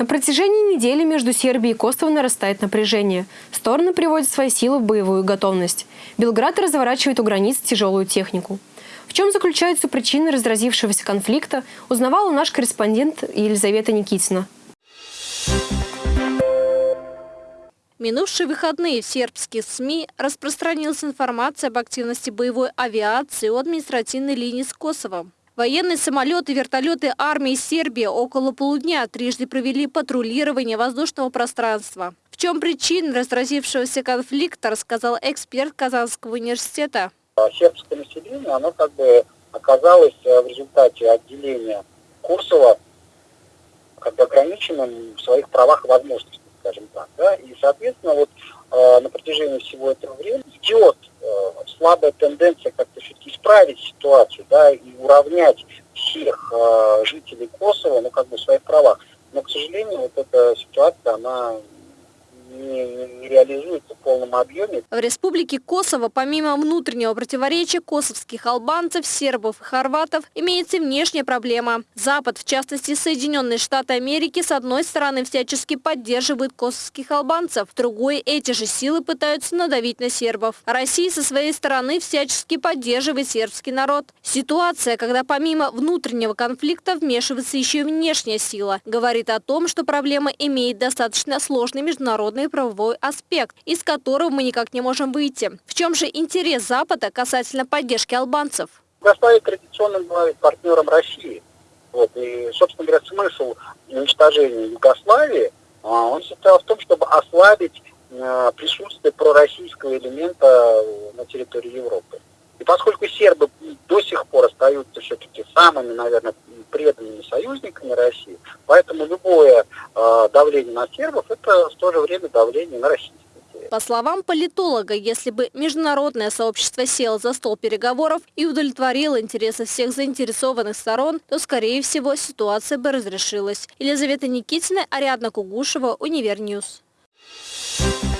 На протяжении недели между Сербией и Косово нарастает напряжение. Стороны приводят свои силы в боевую готовность. Белград разворачивает у границ тяжелую технику. В чем заключаются причины разразившегося конфликта, узнавала наш корреспондент Елизавета Никитина. Минувшие выходные в сербских СМИ распространилась информация об активности боевой авиации у административной линии с Косовом. Военные самолеты вертолеты армии Сербии около полудня трижды провели патрулирование воздушного пространства. В чем причина разразившегося конфликта, рассказал эксперт Казанского университета. Сербское население оно как бы оказалось э, в результате отделения Курсова как бы ограниченным в своих правах и возможностях, скажем так. Да? И, соответственно, вот э, на протяжении всего этого времени идет э, слабая тенденция как-то все-таки исправить ситуацию, да, и уравнять всех э, жителей Косово, ну, как бы в своих правах. Но, к сожалению, вот эта ситуация, она не, реализуется в полном объеме. В республике Косово, помимо внутреннего противоречия косовских албанцев, сербов и хорватов, имеется внешняя проблема. Запад, в частности Соединенные Штаты Америки, с одной стороны всячески поддерживает косовских албанцев, с другой эти же силы пытаются надавить на сербов. Россия со своей стороны всячески поддерживает сербский народ. Ситуация, когда помимо внутреннего конфликта вмешивается еще и внешняя сила, говорит о том, что проблема имеет достаточно сложный международный международный правовой аспект, из которого мы никак не можем выйти. В чем же интерес Запада касательно поддержки албанцев? Югославия традиционно была партнером России. Вот, и, собственно говоря, смысл уничтожения Югославии, а, он состоял в том, чтобы ослабить э, присутствие пророссийского элемента на территории Европы. И поскольку сербы до сих пор остаются все-таки самыми, наверное, преданными союзниками России, поэтому любое э, давление на сербов – это в то же время давление на Россию. По словам политолога, если бы международное сообщество село за стол переговоров и удовлетворило интересы всех заинтересованных сторон, то, скорее всего, ситуация бы разрешилась. Елизавета Никитина, Ариадна Кугушева, Univer News. Thank.